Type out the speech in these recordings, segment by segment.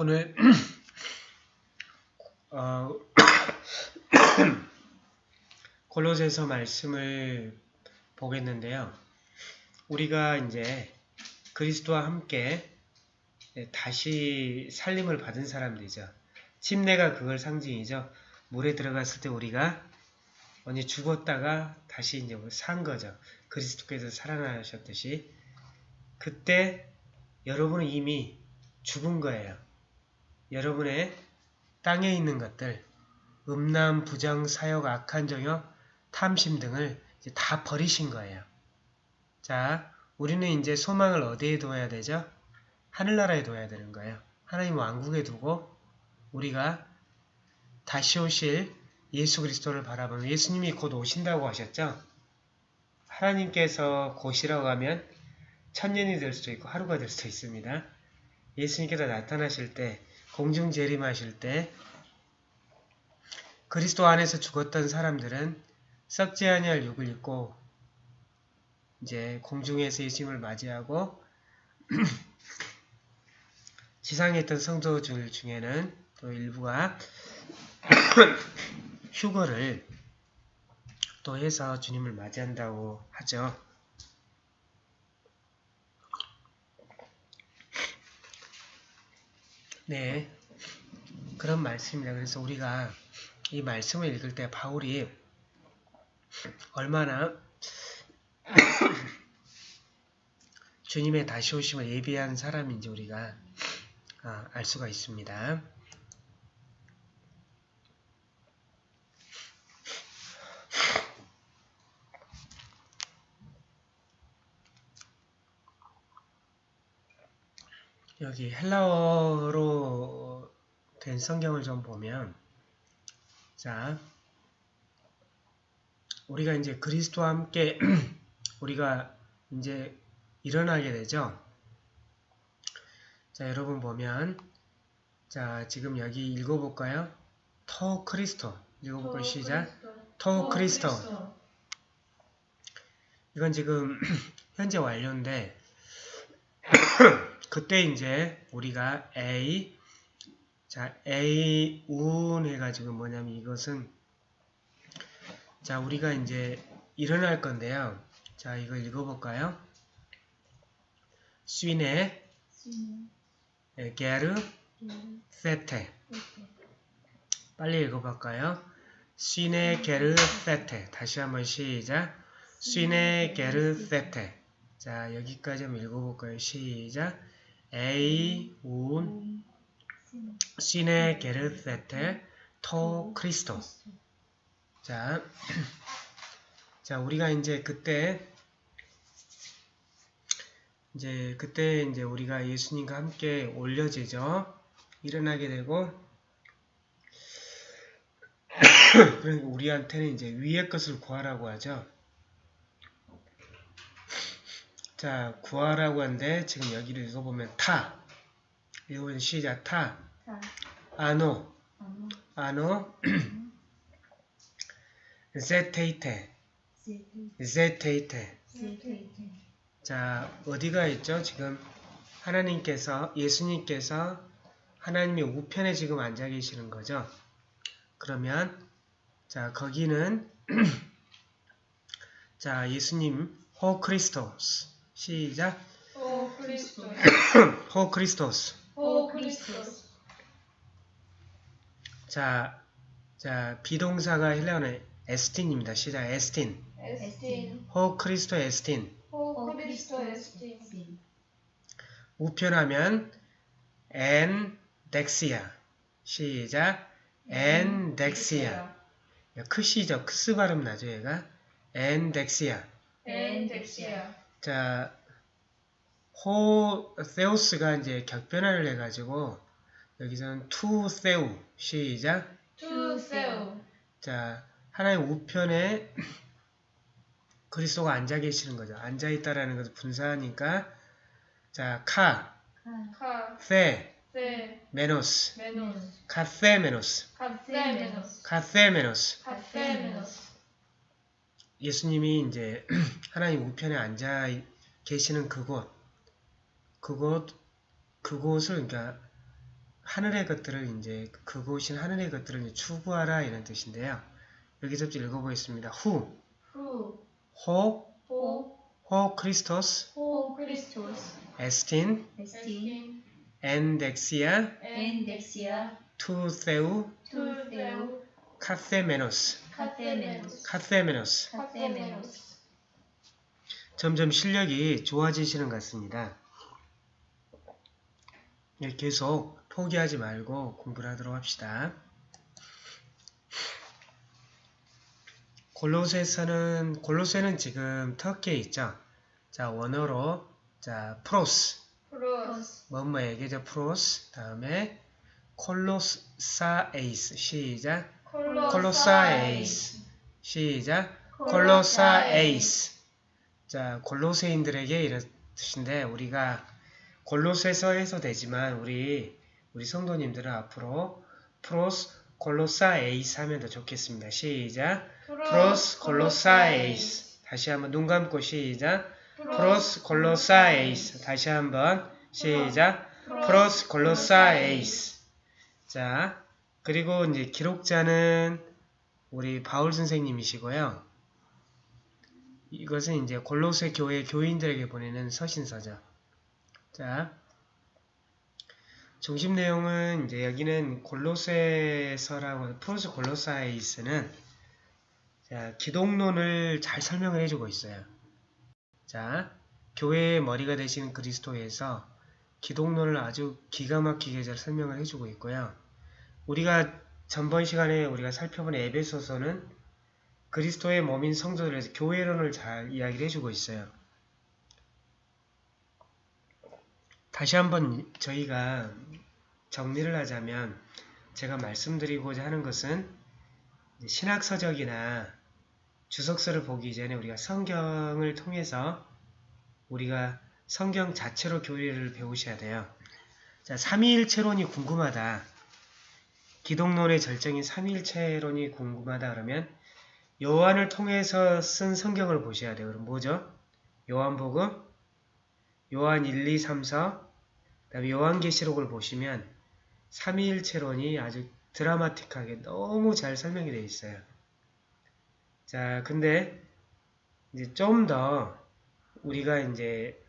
오늘 어, 골로새서 말씀을 보겠는데요. 우리가 이제 그리스도와 함께 다시 살림을 받은 사람들이죠. 침례가 그걸 상징이죠. 물에 들어갔을 때 우리가 언니 죽었다가 다시 이제 산 거죠. 그리스도께서 살아나셨듯이 그때 여러분은 이미 죽은 거예요. 여러분의 땅에 있는 것들, 음란, 부정, 사역, 악한 정욕, 탐심 등을 다 버리신 거예요. 자, 우리는 이제 소망을 어디에 둬야 되죠? 하늘나라에 둬야 되는 거예요. 하나님 왕국에 두고 우리가 다시 오실 예수 그리스도를 바라보는 예수님이 곧 오신다고 하셨죠? 하나님께서 곧이라고 하면 천년이 될 수도 있고 하루가 될 수도 있습니다. 예수님께서 나타나실 때 공중 재림하실 때 그리스도 안에서 죽었던 사람들은 썩지 아니할 육을 입고 이제 공중에서 예수님을 맞이하고 지상에 있던 성도들 중에는 또 일부가 휴거를 또 해서 주님을 맞이한다고 하죠. 네, 그런 말씀입니다. 그래서 우리가 이 말씀을 읽을 때 바울이 얼마나 주님의 다시 오심을 예비한 사람인지 우리가 아, 알 수가 있습니다. 여기 헬라어로 된 성경을 좀 보면 자 우리가 이제 그리스도와 함께 우리가 이제 일어나게 되죠. 자 여러분 보면 자 지금 여기 읽어볼까요? 토 크리스토 읽어볼까요? 시작 토 크리스토 이건 지금 현재 완료인데 그때 이제 우리가 A 자 A 운 해가지고 뭐냐면 이것은 자 우리가 이제 일어날 건데요. 자 이거 읽어볼까요? 쉰네 게르 세테 빨리 읽어볼까요? 쉰네 게르 세테 다시 한번 시작 쉰네 게르 세테 자 여기까지 한번 읽어볼까요? 시작 에이 운 시네 게르세테 토 크리스토 자, 자 우리가 이제 그때 이제 그때 이제 우리가 예수님과 함께 올려지죠. 일어나게 되고 그러니까 우리한테는 이제 위의 것을 구하라고 하죠. 자, 구하라고 하는데 지금 여기를 읽어보면 타. 읽어보면 시작 타. 아노. 아노. 제테이테. 제테이테. 자, 어디가 있죠? 지금 하나님께서, 예수님께서 하나님의 우편에 지금 앉아 계시는 거죠. 그러면, 자, 거기는, 자, 예수님, ὁ Χριστός. 시작. ὁ Χριστός. ὁ Χριστός. ὁ Χριστός. 자, 자, 비동사가 헬라어는 ἐστίν입니다. 시작. ἐστίν. ἐστίν. ὁ Χριστός ἐστιν. ὁ Χριστός ἐστιν. 우편하면 ἐν δεξιᾷ. 시작. ἐν δεξιᾷ. 크시죠. 크스 발음 나죠, 얘가. ἐν δεξιᾷ. ἐν δεξιᾷ. 자, ὁ θεός가 이제 격변화를 해가지고 여기서는 τοῦ θεοῦ. 시작. τοῦ θεοῦ. 자, 하나의 우편에 그리스도가 앉아 계시는 거죠. 앉아 있다라는 것을 분사하니까 자, κα, κα. θή, θή. μενος, μενος. καθήμενος, καθήμενος. καθήμενος. καθήμενος. 예수님이 이제 하나님 우편에 앉아 계시는 그곳, 그곳, 그곳을 그러니까 하늘의 것들을 이제 그곳인 하늘의 것들을 이제 추구하라 이런 뜻인데요. 여기서부터 읽어보겠습니다. οὗ, οὗ, ὁ, ὁ, ὁ Χριστός, ὁ Χριστός, ἐστιν, ἐστιν, ἐν δεξιᾷ, ἐν δεξιᾷ, τοῦ θεοῦ, 툴데우, καθήμενος, καθήμενος. καθήμενος. 점점 실력이 좋아지시는 것 같습니다. 예, 계속 포기하지 말고 공부를 하도록 합시다. 골로새서는 골로새는 지금 터키에 있죠. 자 원어로 자 πρός πρός, 뭐뭐에게죠 πρός 다음에 Κολοσσαεῖς 시작 Κολοσσαεῖς. 시작. Κολοσσαεῖς. 자 골로새인들에게 이런 뜻인데 우리가 골로새서 해서 되지만 우리 우리 성도님들은 앞으로 πρός Κολοσσαεῖς 하면 더 좋겠습니다. 시작. πρός Κολοσσαεῖς. 다시 한번 눈 감고 시작. πρός Κολοσσαεῖς. 다시 한번 시작. πρός Κολοσσαεῖς. 자 그리고 이제 기록자는 우리 바울 선생님이시고요. 이것은 이제 골로새 교회 교인들에게 보내는 서신서죠. 자, 중심 내용은 이제 여기는 골로새서라고 프로스 골로사이스는 자, 기독론을 잘 설명을 해주고 있어요. 자, 교회의 머리가 되시는 그리스도에서 기독론을 아주 기가 막히게 잘 설명을 해주고 있고요. 우리가 전번 시간에 우리가 살펴본 에베소서는 그리스도의 몸인 성도들에서 교회론을 잘 이야기를 해주고 있어요. 다시 한번 저희가 정리를 하자면 제가 말씀드리고자 하는 것은 신학서적이나 주석서를 보기 전에 우리가 성경을 통해서 우리가 성경 자체로 교리를 배우셔야 돼요. 자, 삼위일체론이 궁금하다. 기독론의 절정인 삼위일체론이 궁금하다 그러면 요한을 통해서 쓴 성경을 보셔야 돼요. 그럼 뭐죠? 요한복음, 요한 1, 2, 3, 4, 그다음에 요한계시록을 보시면 삼위일체론이 아주 드라마틱하게 너무 잘 설명이 되어 있어요. 자, 근데 이제 좀 더 우리가 이제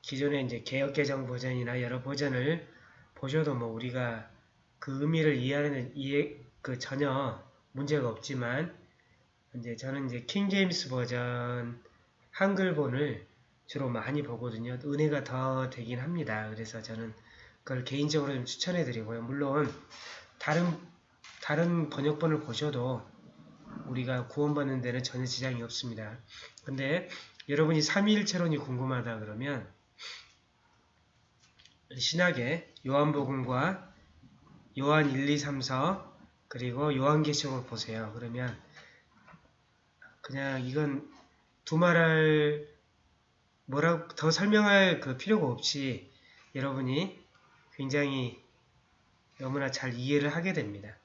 기존에 이제 개혁개정 버전이나 여러 버전을 보셔도 뭐 우리가 그 의미를 이해하는 이해 그 전혀 문제가 없지만 이제 저는 이제 킹 제임스 버전 한글본을 주로 많이 보거든요. 은혜가 더 되긴 합니다. 그래서 저는 그걸 개인적으로 좀 추천해 드리고요. 물론 다른 다른 번역본을 보셔도 우리가 구원받는 데는 전혀 지장이 없습니다. 근데 여러분이 삼위일체론이 궁금하다 그러면 신학의 요한복음과 요한 1, 2, 3, 4 그리고 요한계시록을 보세요. 그러면 그냥 이건 두말할 뭐라고 더 설명할 그 필요가 없이 여러분이 굉장히 너무나 잘 이해를 하게 됩니다.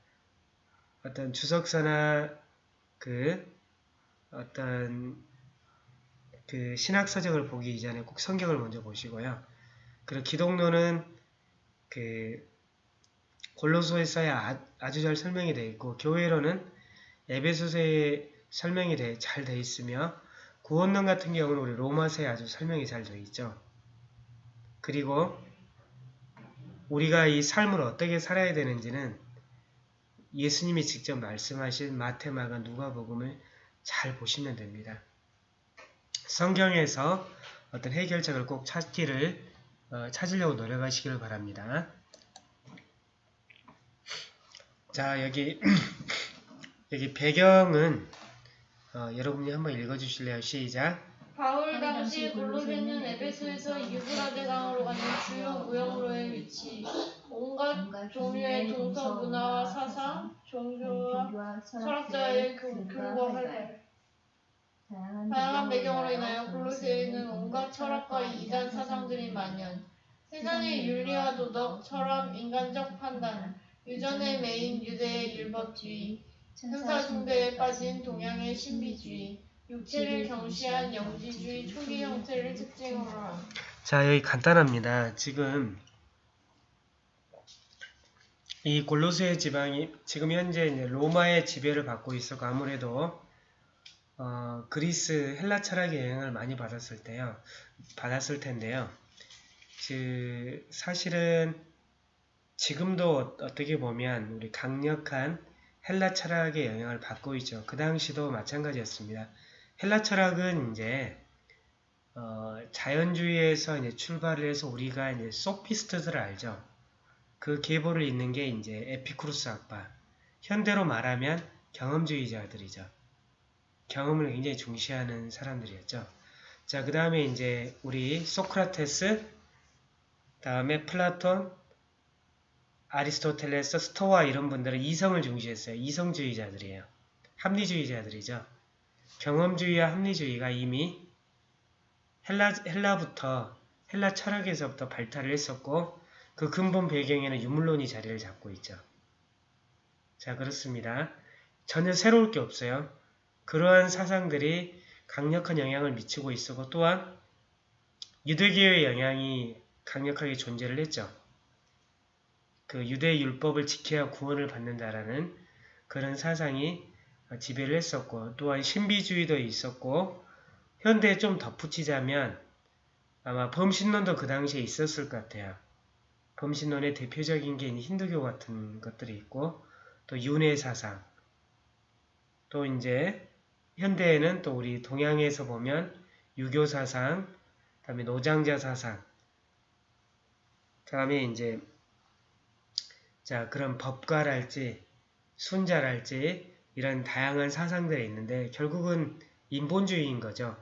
어떤 주석서나 그 어떤 그 신학서적을 보기 이전에 꼭 성경을 먼저 보시고요. 그리고 기독론은 그 골로소에서야 아- 아주 잘 설명이 되어 있고 교회로는 에베소서에 설명이 잘 되어 있으며 구원론 같은 경우는 우리 로마서에 아주 설명이 잘 되어 있죠. 그리고 우리가 이 삶을 어떻게 살아야 되는지는 예수님이 직접 말씀하신 마테마가 누가복음을 잘 보시면 됩니다. 성경에서 어떤 해결책을 꼭 찾기를 어, 찾으려고 노력하시기를 바랍니다. 자 여기 여기 배경은 어, 여러분이 한번 읽어주실래요? 시작. 바울 당시 골로새는 에베소에서 유브라데 강으로 가는 주요 무역로의 위치, 온갖 종류의 동서 문화와 사상, 종교와 철학자의 교- 교류와 활발. 다양한 배경으로 인하여 골로새에는 온갖 철학과 이단 사상들이 만연. 세상의 윤리와 도덕, 철학, 인간적 판단, 유전의 메인 유대의 율법주의, 천사 숭배에 빠진 동양의 신비주의, 육체를 경시한 영지주의 초기 형태를 특징으로 함. 자 여기 간단합니다. 지금 이 골로새 지방이 지금 현재 로마의 지배를 받고 있었고 아무래도 어, 그리스 헬라 철학의 영향을 많이 받았을 때요. 받았을 텐데요. 그 사실은 지금도 어떻게 보면 우리 강력한 헬라 철학의 영향을 받고 있죠. 그 당시도 마찬가지였습니다. 헬라 철학은 이제 어, 자연주의에서 이제 출발을 해서 우리가 이제 소피스트들을 알죠. 그 계보를 잇는 게 이제 에피쿠루스 학파. 현대로 말하면 경험주의자들이죠. 경험을 굉장히 중시하는 사람들이었죠. 자, 그 다음에 이제 우리 소크라테스, 다음에 플라톤, 아리스토텔레스, 스토아 이런 분들은 이성을 중시했어요. 이성주의자들이에요. 합리주의자들이죠. 경험주의와 합리주의가 이미 헬라, 헬라부터 헬라 철학에서부터 발달을 했었고 그 근본 배경에는 유물론이 자리를 잡고 있죠. 자 그렇습니다. 전혀 새로울 게 없어요. 그러한 사상들이 강력한 영향을 미치고 있었고 또한 유대교의 영향이 강력하게 존재를 했죠. 그 유대 율법을 지켜야 구원을 받는다라는 그런 사상이 지배를 했었고 또한 신비주의도 있었고 현대에 좀 덧붙이자면 아마 범신론도 그 당시에 있었을 것 같아요. 범신론의 대표적인 게 힌두교 같은 것들이 있고 또 윤회 사상 또 이제 현대에는 또 우리 동양에서 보면 유교 사상 그 다음에 노장자 사상 그 다음에 이제 자 그런 법가랄지 순자랄지 이런 다양한 사상들이 있는데 결국은 인본주의인 거죠.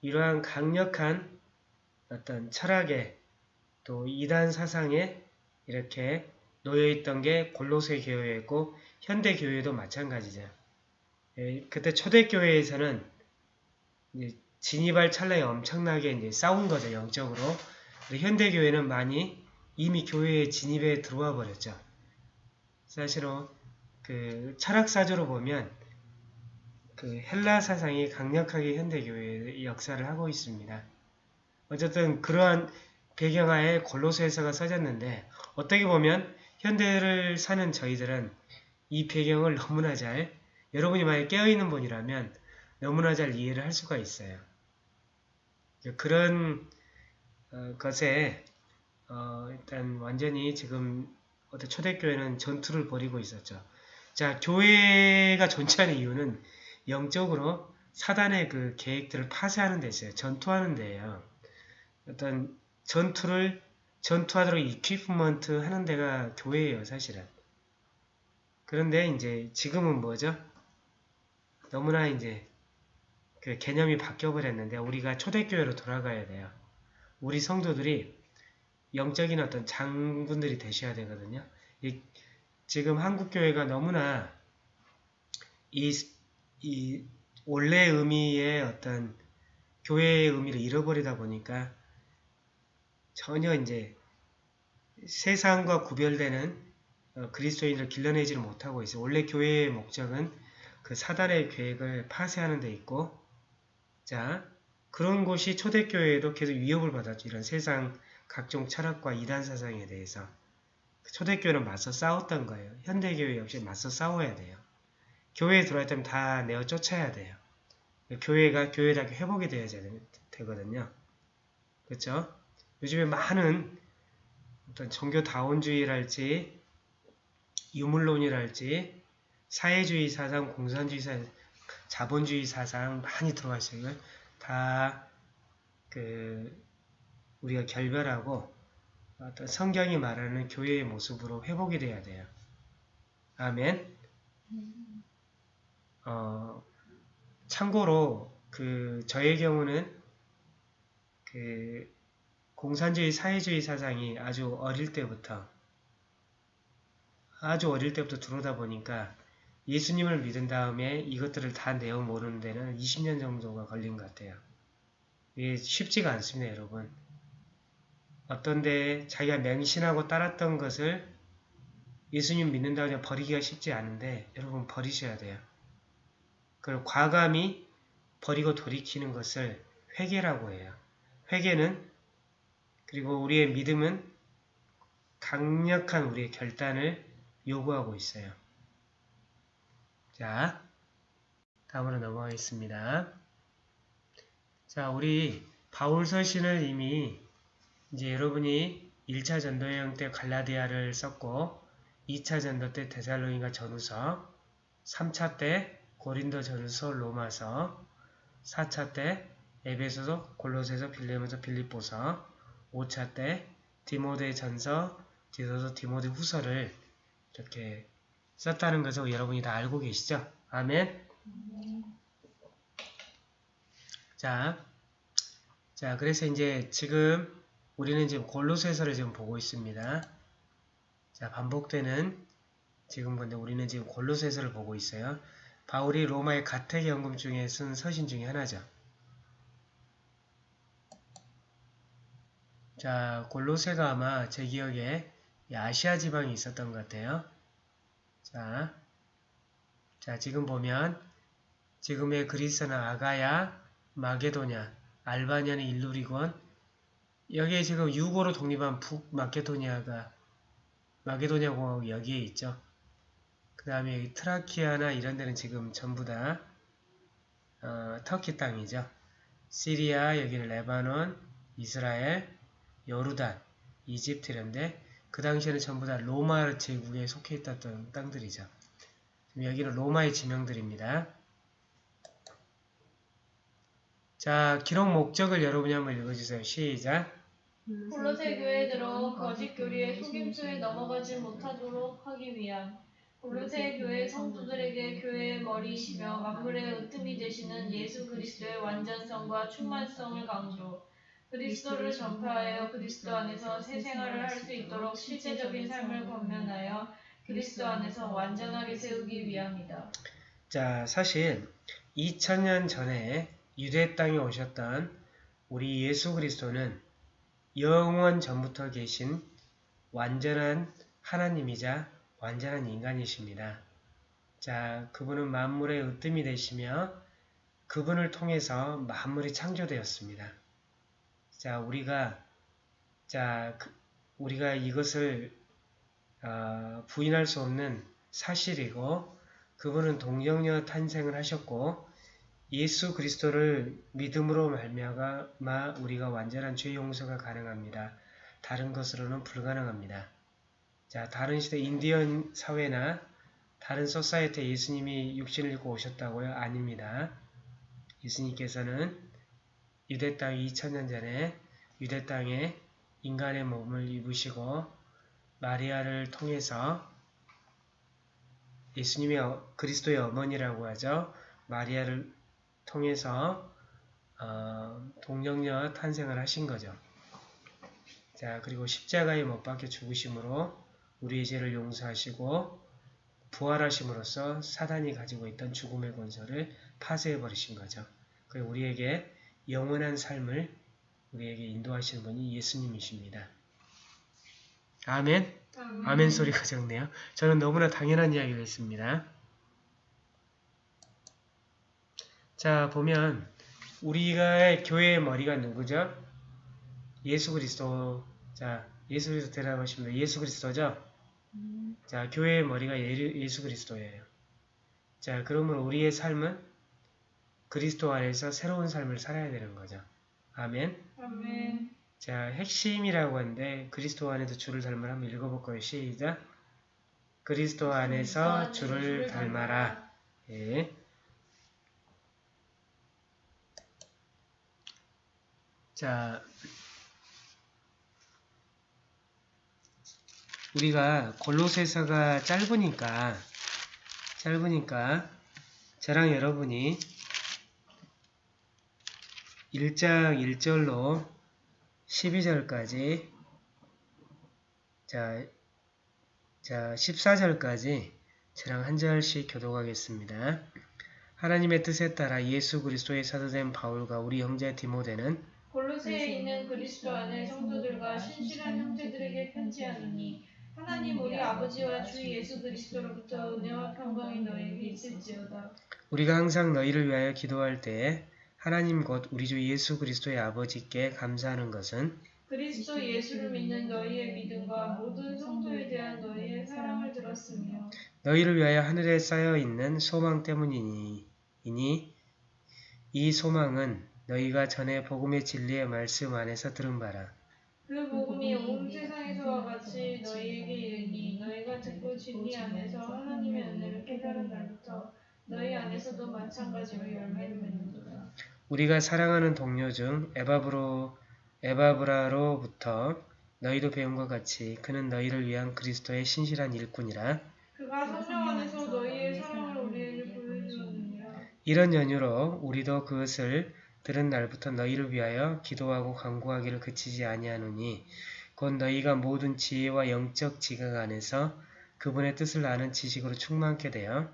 이러한 강력한 어떤 철학에 또 이단 사상에 이렇게 놓여있던 게 골로새 교회였고 현대 교회도 마찬가지죠. 예, 그때 초대 교회에서는 진입할 찰나에 엄청나게 이제 싸운 거죠 영적으로. 현대 교회는 많이 이미 교회에 진입에 들어와 버렸죠. 사실은 그 철학사조로 보면 그 헬라 사상이 강력하게 현대교회의 역사를 하고 있습니다. 어쨌든 그러한 배경하에 골로새서가 써졌는데 어떻게 보면 현대를 사는 저희들은 이 배경을 너무나 잘 여러분이 만약 깨어있는 분이라면 너무나 잘 이해를 할 수가 있어요. 그런 어, 것에 어, 일단 완전히 지금 어떤 초대교회는 전투를 벌이고 있었죠. 자, 교회가 존재하는 이유는 영적으로 사단의 그 계획들을 파쇄하는 데 있어요. 전투하는 데예요. 어떤 전투를 전투하도록 이퀴프먼트 하는 데가 교회예요, 사실은. 그런데 이제 지금은 뭐죠? 너무나 이제 그 개념이 바뀌어 버렸는데 우리가 초대교회로 돌아가야 돼요. 우리 성도들이 영적인 어떤 장군들이 되셔야 되거든요. 이, 지금 한국교회가 너무나 이, 이 원래 의미의 어떤 교회의 의미를 잃어버리다 보니까 전혀 이제 세상과 구별되는 어, 그리스도인을 길러내지를 못하고 있어요. 원래 교회의 목적은 그 사단의 계획을 파쇄하는 데 있고 자 그런 곳이 초대교회에도 계속 위협을 받았죠. 이런 세상 각종 철학과 이단 사상에 대해서 초대교회는 맞서 싸웠던 거예요. 현대교회 역시 맞서 싸워야 돼요. 교회에 들어왔다면 다 내어 쫓아야 돼요. 교회가 교회답게 회복이 되어야 되거든요. 그렇죠? 요즘에 많은 어떤 종교다원주의랄지 유물론이랄지 사회주의 사상, 공산주의 사상, 자본주의 사상 많이 들어와 있어요. 다 그 우리가 결별하고 어떤 성경이 말하는 교회의 모습으로 회복이 돼야 돼요. 아멘. 어, 참고로 그 저의 경우는 그 공산주의 사회주의 사상이 아주 어릴 때부터 아주 어릴 때부터 들어오다 보니까 예수님을 믿은 다음에 이것들을 다 내어 모르는 데는 20년 정도가 걸린 것 같아요. 이게 쉽지가 않습니다, 여러분. 어떤데 자기가 맹신하고 따랐던 것을 예수님 믿는다고 그냥 버리기가 쉽지 않은데 여러분 버리셔야 돼요. 그걸 과감히 버리고 돌이키는 것을 회개라고 해요. 회개는 그리고 우리의 믿음은 강력한 우리의 결단을 요구하고 있어요. 자, 다음으로 넘어가겠습니다. 자, 우리 바울 서신을 이미 이제 여러분이 1차 전도 여행 때 갈라디아를 썼고 2차 전도 때 데살로니가 전후서 3차 때 고린도 전후서 로마서 4차 때 에베소서 골로새서 빌레몬서 빌립보서 5차 때 디모데 전서 디도서 디모데 후서를 이렇게 썼다는 것을 여러분이 다 알고 계시죠? 아멘. 자, 자, 그래서 이제 지금 우리는 지금 골로새서를 지금 보고 있습니다. 자, 반복되는 지금 근데 우리는 지금 골로새서를 보고 있어요. 바울이 로마의 가택 연금 중에 쓴 서신 중에 하나죠. 자, 골로새가 아마 제 기억에 이 아시아 지방에 있었던 것 같아요. 자, 자 지금 보면 지금의 그리스는 아가야, 마게도냐, 알바니아는 일루리곤 여기에 지금 유고로 독립한 북마케도니아가 마게도니아 공화국 여기에 있죠. 그 다음에 트라키아나 이런 데는 지금 전부 다 어, 터키 땅이죠. 시리아, 여기는 레바논, 이스라엘, 요르단, 이집트 이런데 그 당시에는 전부 다 로마 제국에 속해 있었던 땅들이죠. 여기는 로마의 지명들입니다. 자, 기록 목적을 여러분이 한번 읽어주세요. 시작. 골로새 교회에 들어 거짓 교리의 속임수에 넘어가지 못하도록 하기 위함. 골로새 교회 성도들에게 교회의 머리이시며 만물의 으뜸이 되시는 예수 그리스도의 완전성과 충만성을 강조. 그리스도를 전파하여 그리스도 안에서 새 생활을 할 수 있도록 실제적인 삶을 권면하여 그리스도 안에서 완전하게 세우기 위함이다. 자, 사실 2000년 전에 유대 땅에 오셨던 우리 예수 그리스도는 영원 전부터 계신 완전한 하나님이자 완전한 인간이십니다. 자, 그분은 만물의 으뜸이 되시며 그분을 통해서 만물이 창조되었습니다. 자, 우리가 자, 그, 우리가 이것을 어, 부인할 수 없는 사실이고 그분은 동정녀 탄생을 하셨고 예수 그리스도를 믿음으로 말미암아 우리가 완전한 죄 용서가 가능합니다. 다른 것으로는 불가능합니다. 자, 다른 시대 인디언 사회나 다른 소사이트에 예수님이 육신을 입고 오셨다고요? 아닙니다. 예수님께서는 유대 땅 2000년 전에 유대 땅에 인간의 몸을 입으시고 마리아를 통해서 예수님의 어, 그리스도의 어머니라고 하죠. 마리아를 통해서 어, 동정녀 탄생을 하신 거죠. 자 그리고 십자가에 못 박혀 죽으심으로 우리의 죄를 용서하시고 부활하심으로써 사단이 가지고 있던 죽음의 권세를 파쇄해 버리신 거죠. 그 우리에게 영원한 삶을 우리에게 인도하시는 분이 예수님이십니다. 아멘. 아멘, 아멘 소리가 적네요. 저는 너무나 당연한 이야기를 했습니다. 자 보면 우리가 교회의 머리가 누구죠? 예수 그리스도. 자 예수 그리스도 대답하십니다. 예수 그리스도죠? 자 교회의 머리가 예수 그리스도예요. 자 그러면 우리의 삶은 그리스도 안에서 새로운 삶을 살아야 되는 거죠. 아멘. 아멘. 자, 핵심이라고 하는데 그리스도 안에서 주를 닮으라 한번 읽어볼 거예요. 시작. 그리스도 안에서 주를 닮아라. 예. 자, 우리가 골로새서가 짧으니까 짧으니까 저랑 여러분이 1장 1절로 12절까지 자, 자 14절까지 저랑 한 절씩 교독하겠습니다. 하나님의 뜻에 따라 예수 그리스도의 사도된 바울과 우리 형제 디모데는 골로새에 있는 그리스도 안의 성도들과 신실한 형제들에게 편지하노니 하나님 우리 아버지와 주 예수 그리스도로부터 은혜와 평강이 너희에게 있을지어다. 우리가 항상 너희를 위하여 기도할 때에 하나님 곧 우리 주 예수 그리스도의 아버지께 감사하는 것은 그리스도 예수를 믿는 너희의 믿음과 모든 성도에 대한 너희의 사랑을 들었 받았으며 너희를 위하여 하늘에 쌓여 있는 소망 때문이니 이니 이 소망은 너희가 전에 복음의 진리의 말씀 안에서 들은 바라. 그 복음이 온 세상에서와 같이 너희에게 이르니 너희가 듣고 진리 안에서 하나님의 은혜를 깨달은 날부터 너희 안에서도 마찬가지로 열매를 맺는도다. 우리가 사랑하는 동료 중 에바브로 에바브라로부터 너희도 배운 것 같이 그는 너희를 위한 그리스도의 신실한 일꾼이라. 그가 성령 안에서 너희의 사랑을 우리에게 보여주었느니라. 이런 연유로 우리도 그것을 들은 날부터 너희를 위하여 기도하고 간구하기를 그치지 아니하노니 곧 너희가 모든 지혜와 영적 지각 안에서 그분의 뜻을 아는 지식으로 충만케 되어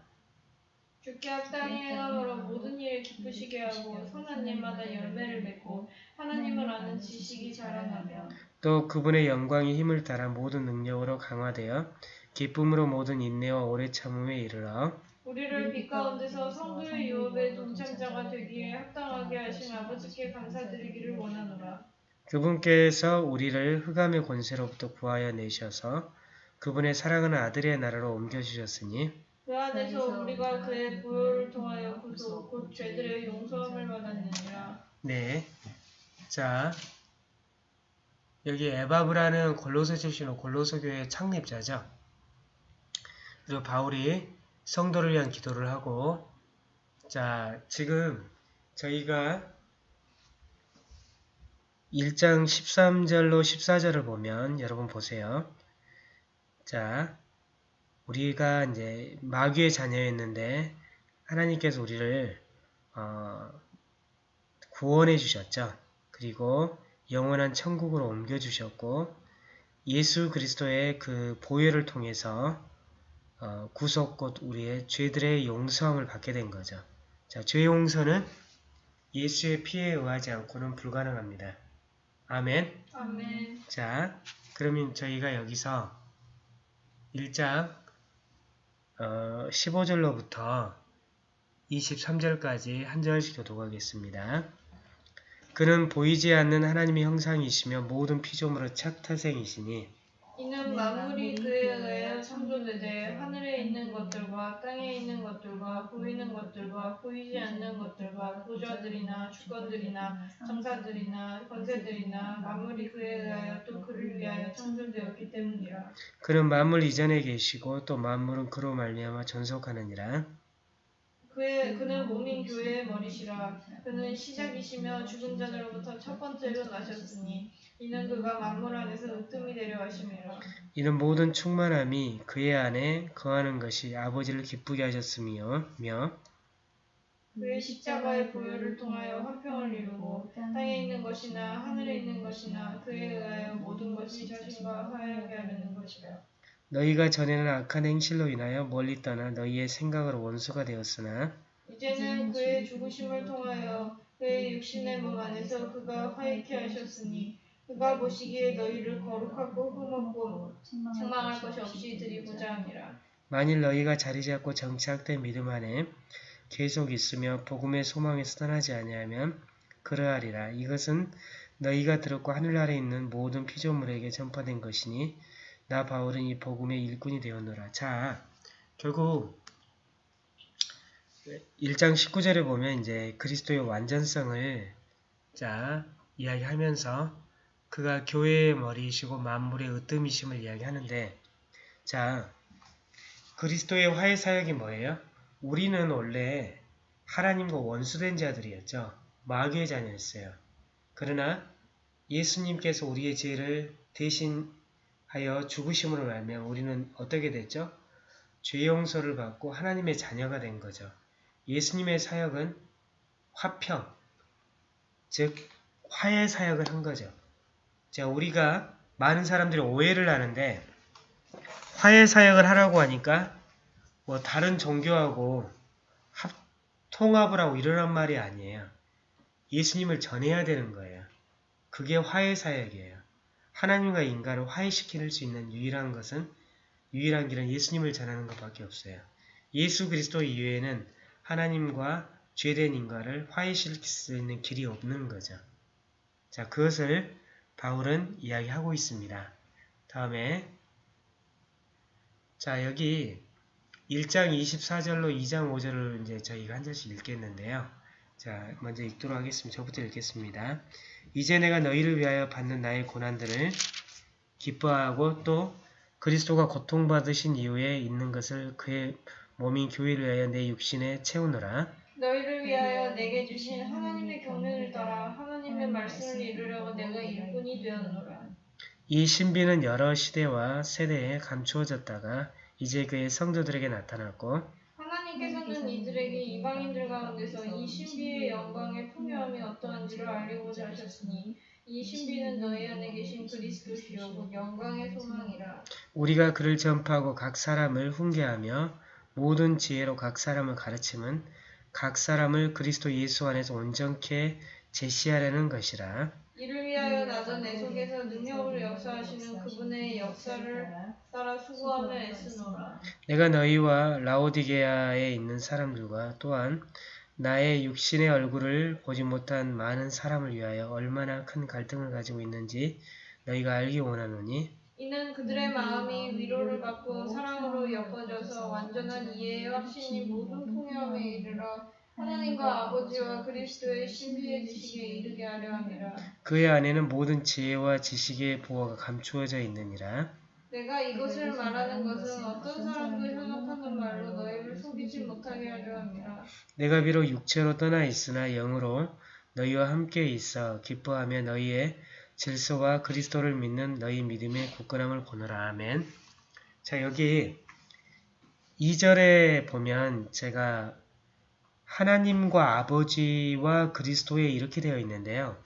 주께 합당히 행함으로 모든 일을 기쁘시게 하고 선한 일마다 열매를 맺고 하나님을 아는 지식이 자라나며 또 그분의 영광이 힘을 따라 모든 능력으로 강화되어 기쁨으로 모든 인내와 오래 참음에 이르러 우리를 빛 가운데서 성도의 유업의 동참자가 되기에 합당하게 하신 아버지께 감사드리기를 원하노라. 그분께서 우리를 흑암의 권세로부터 구하여 내셔서 그분의 사랑하는 아들의 나라로 옮겨주셨으니 그 안에서 우리가 그의 부요를 통하여 구속 곧 죄들의 용서함을 받았느니라. 네. 자, 여기 에바브라는 골로새 출신의 골로새 교회의 창립자죠. 그리고 바울이 성도를 위한 기도를 하고 자, 지금 저희가 1장 13절로 14절을 보면 여러분 보세요. 자, 우리가 이제 마귀의 자녀였는데 하나님께서 우리를 어, 구원해 주셨죠. 그리고 영원한 천국으로 옮겨 주셨고 예수 그리스도의 그 보혈을 통해서 어, 구속 곧 우리의 죄들의 용서함을 받게 된 거죠. 자, 죄 용서는 예수의 피에 의하지 않고는 불가능합니다. 아멘. 아멘. 자, 그러면 저희가 여기서 1장 어, 15절로부터 23절까지 한 절씩 교독하겠습니다. 그는 보이지 않는 하나님의 형상이시며 모든 피조물의 첫 태생이시니 이는 만물이 의하여 창조되되 하늘에 있는 것들과 땅에 있는 것들과 보이는 것들과 보이지 않는 것들과 보좌들이나 주권들이나 장사들이나 권세들이나 만물이 그에 의하여 또 그를 위하여 창조되었기 때문이라. 그는 만물 이전에 계시고 또 만물은 그로 말미암아 존속하느니라. 그의 그는 몸인 교회의 머리시라. 그는 시작이시며 죽은 자들로부터 첫 번째로 나셨으니 이는 그가 만물 안에서 으뜸이 되려 하심이라. 이는 모든 충만함이 그의 안에 거하는 것이 아버지를 기쁘게 하셨으며 며 그의 십자가의 보혈을 통하여 화평을 이루고 땅에 있는 것이나 하늘에 있는 것이나 그에 의하여 모든 것이 자신과 화해하게 하려는 것이라. 너희가 전에는 악한 행실로 인하여 멀리 떠나 너희의 생각으로 원수가 되었으나 이제는 그의 죽으심을 통하여 그의 육신의 몸 안에서 그가 화해케 하셨으니 그가 보시기에 너희를 거룩하고 흠없고 책망할 것이 없이 드리고자 함이라. 만일 너희가 자리 잡고 정착된 믿음 안에 계속 있으며 복음의 소망에서 떠나지 아니하면 그러하리라. 이것은 너희가 들었고 하늘 아래 있는 모든 피조물에게 전파된 것이니 나 바울은 이 복음의 일꾼이 되었노라. 자, 결국 1장 19절에 보면 이제 그리스도의 완전성을 자 이야기하면서 그가 교회의 머리이시고 만물의 으뜸이심을 이야기하는데 자 그리스도의 화해 사역이 뭐예요? 우리는 원래 하나님과 원수된 자들이었죠. 마귀의 자녀였어요. 그러나 예수님께서 우리의 죄를 대신하여 죽으심으로 말면 우리는 어떻게 됐죠? 죄 용서를 받고 하나님의 자녀가 된 거죠. 예수님의 사역은 화평, 즉 화해 사역을 한 거죠. 자, 우리가 많은 사람들이 오해를 하는데 화해 사역을 하라고 하니까 뭐 다른 종교하고 합, 통합을 하고 이러란 말이 아니에요. 예수님을 전해야 되는 거예요. 그게 화해 사역이에요. 하나님과 인간을 화해시킬 수 있는 유일한 것은 유일한 길은 예수님을 전하는 것밖에 없어요. 예수 그리스도 이외에는 하나님과 죄된 인간을 화해시킬 수 있는 길이 없는 거죠. 자, 그것을 바울은 이야기하고 있습니다. 다음에 자, 여기 1장 24절로 2장 5절을 이제 저희가 한 절씩 읽겠는데요. 자, 먼저 읽도록 하겠습니다. 저부터 읽겠습니다. 이제 내가 너희를 위하여 받는 나의 고난들을 기뻐하고 또 그리스도가 고통받으신 이후에 있는 것을 그의 몸인 교회를 위하여 내 육신에 채우느라 너희를 위하여 내게 주신 하나님의 경륜을 따라 하나님의 말씀을 이루려고 내가 일꾼이 되었노라. 이 신비는 여러 시대와 세대에 감추어졌다가 이제 그의 성도들에게 나타났고 하나님께서는 이들에게 이방인들 가운데서 이 신비의 영광의 풍요함이 어떠한지를 알리고자 하셨으니 이 신비는 너희 안에 계신 그리스도시요 곧 영광의 소망이라. 우리가 그를 전파하고 각 사람을 훈계하며 모든 지혜로 각 사람을 가르침은 각 사람을 그리스도 예수 안에서 온전케 제시하려는 것이라. 이를 위하여 나도 내 속에서 능력으로 역사하시는 그분의 역사를 따라 수고하며 애쓰노라. 내가 너희와 라오디게아에 있는 사람들과 또한 나의 육신의 얼굴을 보지 못한 많은 사람을 위하여 얼마나 큰 갈등을 가지고 있는지 너희가 알기 원하노니 이는 그들의 마음이 위로를 받고 사랑으로 엮어져서 완전한 이해의 확신이 모든 풍요함에 이르러 하나님과 아버지와 그리스도의 신비의 지식에 이르게 하려 함이라. 그의 안에는 모든 지혜와 지식의 보호가 감추어져 있느니라. 내가 이것을 말하는 것은 어떤 사람도 현혹하는 말로 너희를 속이지 못하게 하려 함이라. 내가 비록 육체로 떠나 있으나 영으로 너희와 함께 있어 기뻐하며 너희의 질서와 그리스도를 믿는 너희 믿음의 굳건함을 보노라. 아멘. 자 여기 2절에 보면 제가 하나님과 아버지와 그리스도에 이렇게 되어 있는데요.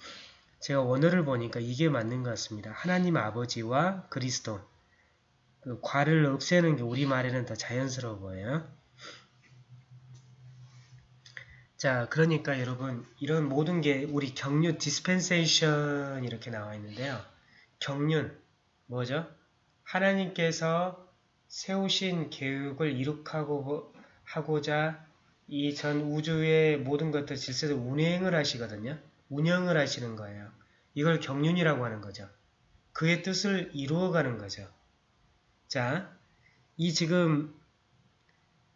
제가 원어를 보니까 이게 맞는 것 같습니다. 하나님 아버지와 그리스도. 그 과를 없애는 게 우리말에는 더 자연스러워 보여요. 자, 그러니까 여러분 이런 모든 게 우리 경륜 dispensation 이렇게 나와 있는데요. 경륜 뭐죠? 하나님께서 세우신 계획을 이룩하고 하고자 이 전 우주의 모든 것들 질서를 운행을 하시거든요. 운영을 하시는 거예요. 이걸 경륜이라고 하는 거죠. 그의 뜻을 이루어가는 거죠. 자, 이 지금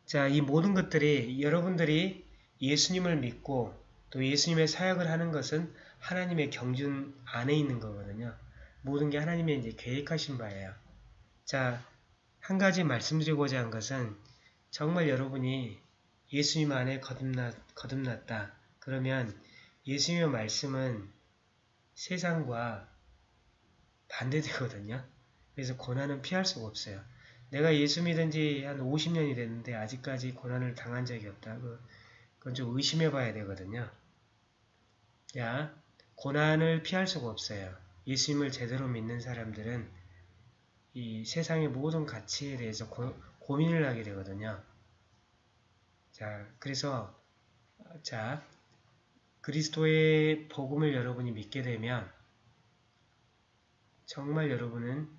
자, 이 모든 것들이 여러분들이 예수님을 믿고 또 예수님의 사역을 하는 것은 하나님의 경륜 안에 있는 거거든요. 모든 게 하나님의 이제 계획하신 바예요. 자, 한 가지 말씀드리고자 한 것은 정말 여러분이 예수님 안에 거듭났, 거듭났다. 그러면 예수님의 말씀은 세상과 반대되거든요. 그래서 고난은 피할 수가 없어요. 내가 예수 믿은 지 한 50년이 됐는데 아직까지 고난을 당한 적이 없다. 그건 좀 의심해 봐야 되거든요. 야, 고난을 피할 수가 없어요. 예수님을 제대로 믿는 사람들은 이 세상의 모든 가치에 대해서 고, 고민을 하게 되거든요. 자, 그래서 자 그리스도의 복음을 여러분이 믿게 되면 정말 여러분은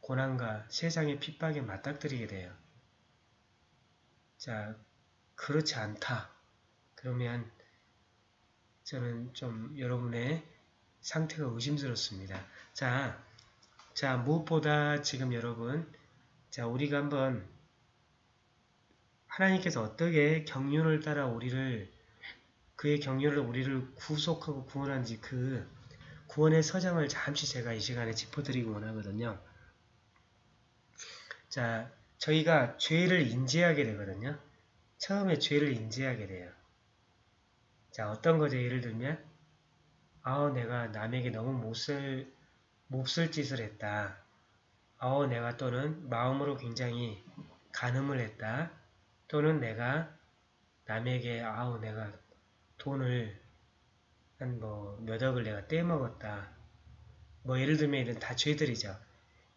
고난과 세상의 핍박에 맞닥뜨리게 돼요. 자, 그렇지 않다. 그러면 저는 좀 여러분의 상태가 의심스럽습니다. 자, 자 무엇보다 지금 여러분 자 우리가 한번 하나님께서 어떻게 경륜을 따라 우리를 그의 경륜을 우리를 구속하고 구원한지 그 구원의 서장을 잠시 제가 이 시간에 짚어드리고 원하거든요. 자, 저희가 죄를 인지하게 되거든요. 처음에 죄를 인지하게 돼요. 자, 어떤 거죠? 예를 들면 아우 내가 남에게 너무 못쓸 몹쓸 짓을 했다. 아우 내가 또는 마음으로 굉장히 간음을 했다. 또는 내가 남에게 아우 내가 돈을 한 뭐 몇 억을 내가 떼먹었다. 뭐 예를 들면 이런 다 죄들이죠.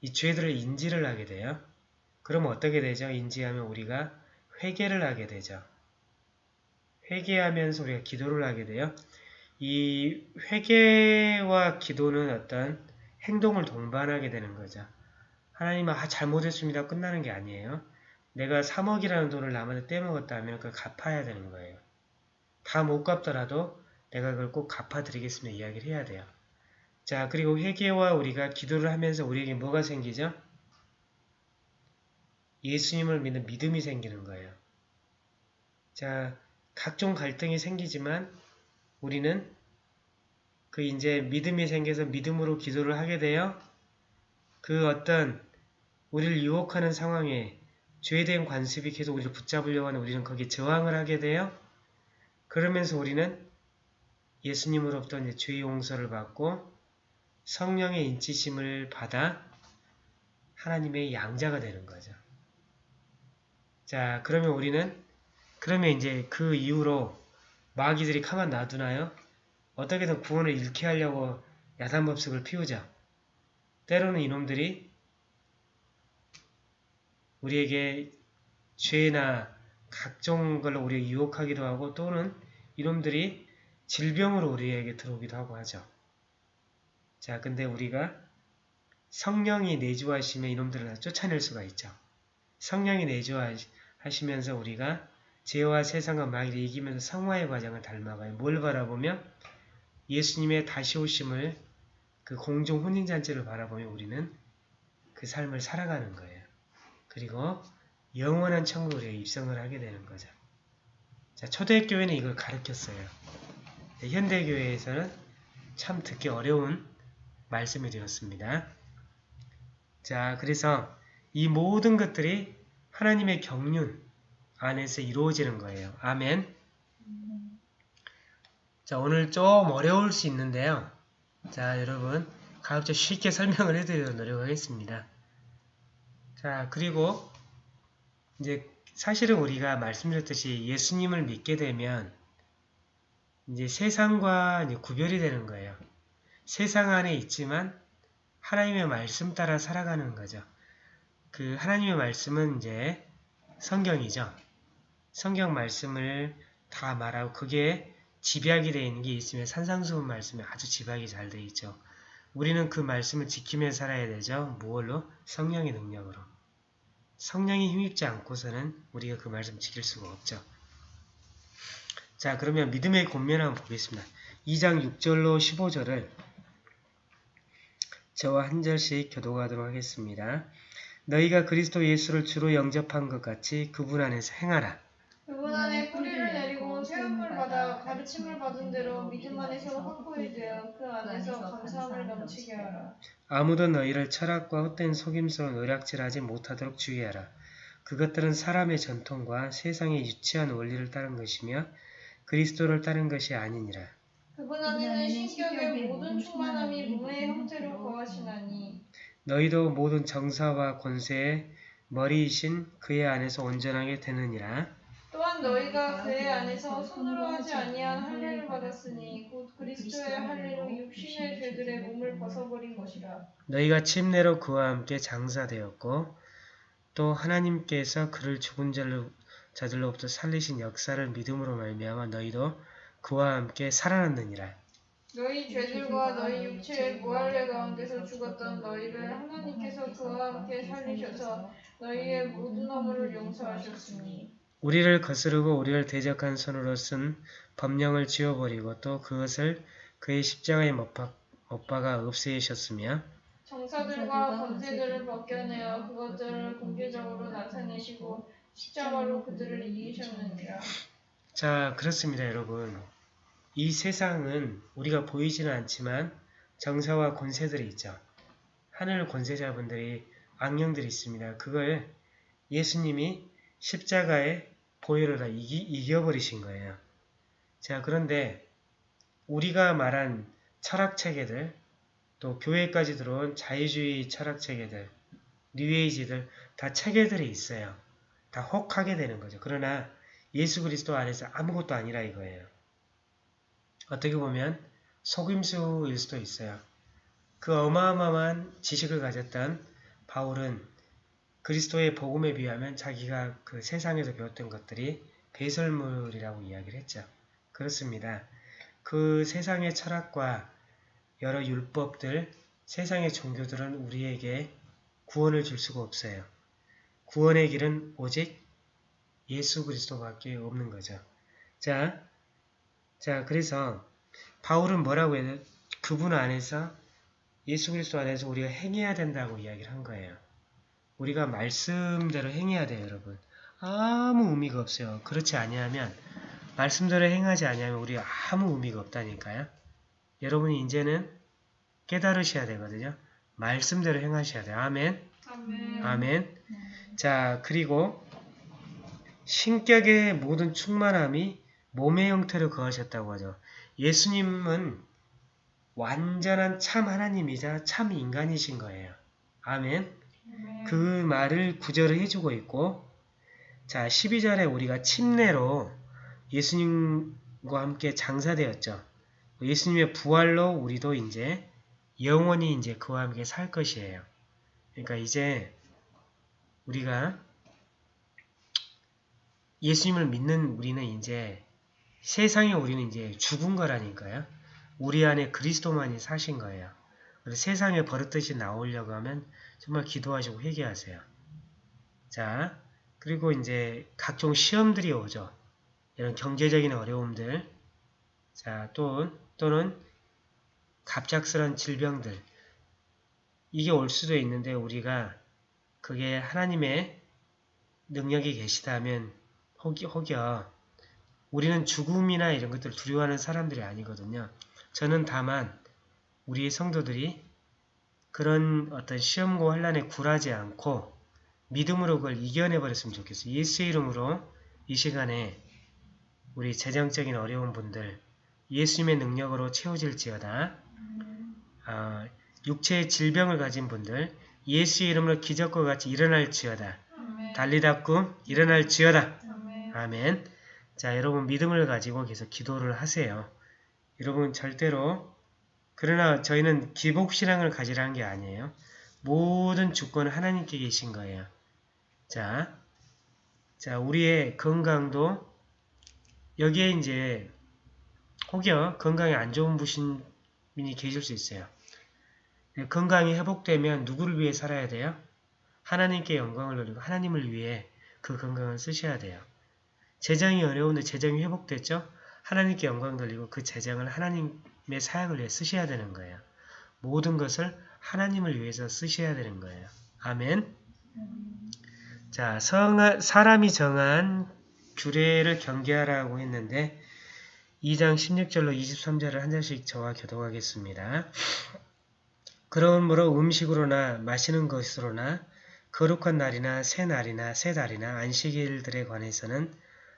이 죄들을 인지를 하게 돼요. 그러면 어떻게 되죠? 인지하면 우리가 회개를 하게 되죠. 회개하면서 우리가 기도를 하게 돼요. 이 회개와 기도는 어떤 행동을 동반하게 되는 거죠. 하나님 아 잘못했습니다. 끝나는 게 아니에요. 내가 3억이라는 돈을 남한테 떼먹었다 하면 그걸 갚아야 되는 거예요. 다 못 갚더라도 내가 그걸 꼭 갚아드리겠습니다. 이야기를 해야 돼요. 자 그리고 회개와 우리가 기도를 하면서 우리에게 뭐가 생기죠? 예수님을 믿는 믿음이 생기는 거예요. 자, 각종 갈등이 생기지만 우리는 그 이제 믿음이 생겨서 믿음으로 기도를 하게 되어 그 어떤 우리를 유혹하는 상황에 죄된 관습이 계속 우리를 붙잡으려고 하는 우리는 거기에 저항을 하게 돼요. 그러면서 우리는 예수님으로부터 이제 죄의 용서를 받고 성령의 인치심을 받아 하나님의 양자가 되는 거죠. 자, 그러면 우리는 그러면 이제 그 이후로 마귀들이 가만 놔두나요? 어떻게든 구원을 잃게 하려고 야단법석을 피우죠. 때로는 이놈들이 우리에게 죄나 각종 걸로 우리를 유혹하기도 하고 또는 이놈들이 질병으로 우리에게 들어오기도 하고 하죠. 자, 근데 우리가 성령이 내주하시면 이놈들을 쫓아낼 수가 있죠. 성령이 내주하시면서 우리가 죄와 세상과 마귀를 이기면서 성화의 과정을 닮아가요. 뭘 바라보며 예수님의 다시 오심을 그 공중 혼인잔치를 바라보며 우리는 그 삶을 살아가는 거예요. 그리고 영원한 천국에 입성을 하게 되는 거죠. 자, 초대교회는 이걸 가르쳤어요. 네, 현대교회에서는 참 듣기 어려운 말씀이 되었습니다. 자, 그래서 이 모든 것들이 하나님의 경륜 안에서 이루어지는 거예요. 아멘. 자, 오늘 좀 어려울 수 있는데요. 자, 여러분, 가급적 쉽게 설명을 해드리도록 노력하겠습니다. 자, 그리고 이제 사실은 우리가 말씀드렸듯이 예수님을 믿게 되면 이제 세상과 이제 구별이 되는 거예요. 세상 안에 있지만 하나님의 말씀 따라 살아가는 거죠. 그 하나님의 말씀은 이제 성경이죠. 성경 말씀을 다 말하고 그게 집약이 되어 있는 게 있으면 산상수훈 말씀이 아주 집약이 잘 되어 있죠. 우리는 그 말씀을 지키며 살아야 되죠. 무얼로? 성령의 능력으로. 성령이 힘입지 않고서는 우리가 그 말씀 지킬 수가 없죠. 자 그러면 믿음의 권면 한번 보겠습니다. 2장 6절로 15절을 저와 한 절씩 교도하도록 하겠습니다. 너희가 그리스도 예수를 주로 영접한 것 같이 그분 안에서 행하라. 그분 안에 세움을 받아 가르침을 받은 대로 믿음 안에서 확고히 되어 그 안에서 감사함을 넘치게 하라. 아무도 너희를 철학과 헛된 속임수로 노략질하지 못하도록 주의하라. 그것들은 사람의 전통과 세상의 유치한 원리를 따른 것이며 그리스도를 따른 것이 아니니라. 그분 안에는 신격의 모든 충만함이 몸의 형태로 거하시나니 너희도 모든 정사와 권세의 머리이신 그의 안에서 온전하게 되느니라. 또한 너희가 그의 안에서 손으로 하지 아니한 할례를 받았으니 곧 그리스도의 할례로 육신의 죄들의 몸을 벗어버린 것이라. 너희가 침례로 그와 함께 장사되었고 또 하나님께서 그를 죽은 자들로부터 살리신 역사를 믿음으로 말미암아 너희도 그와 함께 살아났느니라. 너희 죄들과 너희 육체의 무할례 가운데서 죽었던 너희를 하나님께서 그와 함께 살리셔서 너희의 모든 허물을 용서하셨으니 우리를 거스르고 우리를 대적한 손으로 쓴 법령을 지워버리고 또 그것을 그의 십자가에 못, 박, 박아 없애셨으며 정사들과 권세들을 벗겨내어 그것들을 공개적으로 나타내시고 십자가로 그들을 이기셨느니라. 자 그렇습니다 여러분. 이 세상은 우리가 보이지는 않지만 정사와 권세들이 있죠. 하늘 권세자분들이 악령들이 있습니다. 그걸 예수님이 십자가에 보혈을 다 이기, 이겨버리신 거예요 자 그런데 우리가 말한 철학체계들 또 교회까지 들어온 자유주의 철학체계들 뉴에이지들 다 체계들이 있어요 다 혹하게 되는 거죠 그러나 예수 그리스도 안에서 아무것도 아니라 이거예요. 어떻게 보면 속임수일 수도 있어요. 그 어마어마한 지식을 가졌던 바울은 그리스도의 복음에 비하면 자기가 그 세상에서 배웠던 것들이 배설물이라고 이야기를 했죠. 그렇습니다. 그 세상의 철학과 여러 율법들, 세상의 종교들은 우리에게 구원을 줄 수가 없어요. 구원의 길은 오직 예수 그리스도밖에 없는 거죠. 자, 자 그래서 바울은 뭐라고 해요? 그분 안에서 예수 그리스도 안에서 우리가 행해야 된다고 이야기를 한 거예요. 우리가 말씀대로 행해야 돼요, 여러분. 아무 의미가 없어요. 그렇지 아니하면 말씀대로 행하지 아니하면 우리 아무 의미가 없다니까요. 여러분이 이제는 깨달으셔야 되거든요. 말씀대로 행하셔야 돼요. 아멘. 아멘. 아멘. 자, 그리고 신격의 모든 충만함이 몸의 형태로 거하셨다고 하죠. 예수님은 완전한 참 하나님이자 참 인간이신 거예요. 아멘. 그 말을 구절을 해주고 있고 자 12절에 우리가 침례로 예수님과 함께 장사되었죠. 예수님의 부활로 우리도 이제 영원히 이제 그와 함께 살 것이에요. 그러니까 이제 우리가 예수님을 믿는 우리는 이제 세상에 우리는 이제 죽은 거라니까요. 우리 안에 그리스도만이 사신 거예요. 그래서 세상에 버릇듯이 나오려고 하면 정말 기도하시고 회개하세요. 자, 그리고 이제 각종 시험들이 오죠. 이런 경제적인 어려움들, 자, 또, 또는 갑작스런 질병들. 이게 올 수도 있는데 우리가 그게 하나님의 능력이 계시다면 혹여, 혹여 우리는 죽음이나 이런 것들 두려워하는 사람들이 아니거든요. 저는 다만 우리 성도들이 그런 어떤 시험과 환란에 굴하지 않고 믿음으로 그걸 이겨내버렸으면 좋겠어요. 예수의 이름으로 이 시간에 우리 재정적인 어려운 분들 예수님의 능력으로 채워질지어다. 아, 육체의 질병을 가진 분들 예수의 이름으로 기적과 같이 일어날지어다. 아멘. 달리다 꿈 일어날지어다. 아멘. 자, 여러분 믿음을 가지고 계속 기도를 하세요. 여러분 절대로 그러나 저희는 기복신앙을 가지라는 게 아니에요. 모든 주권은 하나님께 계신 거예요. 자, 자 우리의 건강도 여기에 이제 혹여 건강에 안 좋은 부신민이 계실 수 있어요. 건강이 회복되면 누구를 위해 살아야 돼요? 하나님께 영광을 돌리고 하나님을 위해 그 건강을 쓰셔야 돼요. 재정이 어려운데 재정이 회복됐죠? 하나님께 영광 돌리고 그 재정을 하나님의 사역을 위해 쓰셔야 되는 거예요. 모든 것을 하나님을 위해서 쓰셔야 되는 거예요. 아멘. 자, 성, 사람이 정한 규례를 경계하라고 했는데 2장 16절로 23절을 한 절씩 저와 교독하겠습니다. 그러므로 음식으로나 마시는 것으로나 거룩한 날이나 새 날이나 새 달이나 안식일들에 관해서는